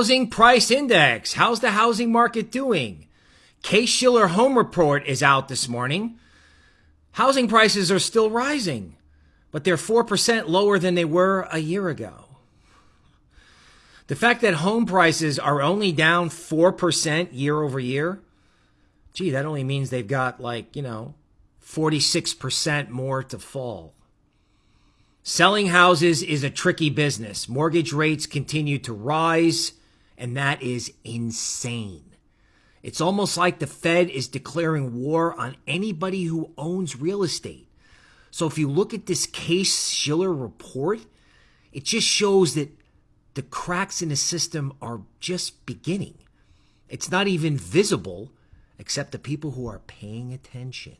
Housing Price Index. How's the housing market doing? Case Shiller Home Report is out this morning. Housing prices are still rising, but they're 4% lower than they were a year ago. The fact that home prices are only down 4% year over year, gee, that only means they've got like, you know, 46% more to fall. Selling houses is a tricky business. Mortgage rates continue to rise and that is insane. It's almost like the Fed is declaring war on anybody who owns real estate. So if you look at this Case Shiller report, it just shows that the cracks in the system are just beginning. It's not even visible except to people who are paying attention.